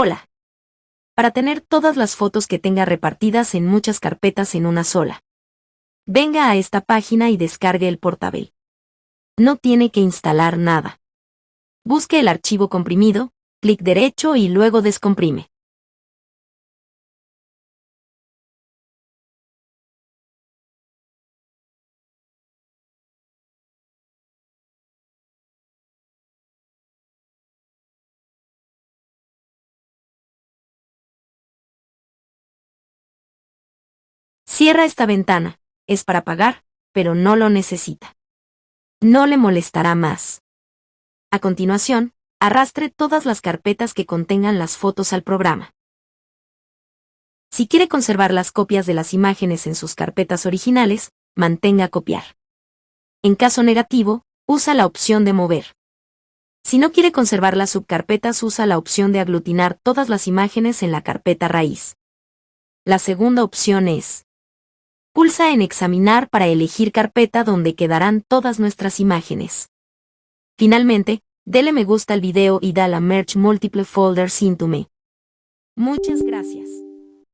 Hola. Para tener todas las fotos que tenga repartidas en muchas carpetas en una sola. Venga a esta página y descargue el portable. No tiene que instalar nada. Busque el archivo comprimido, clic derecho y luego descomprime. Cierra esta ventana, es para pagar, pero no lo necesita. No le molestará más. A continuación, arrastre todas las carpetas que contengan las fotos al programa. Si quiere conservar las copias de las imágenes en sus carpetas originales, mantenga copiar. En caso negativo, usa la opción de mover. Si no quiere conservar las subcarpetas, usa la opción de aglutinar todas las imágenes en la carpeta raíz. La segunda opción es Pulsa en Examinar para elegir carpeta donde quedarán todas nuestras imágenes. Finalmente, dele me gusta al video y da la Merge Multiple Folders into me. Muchas gracias.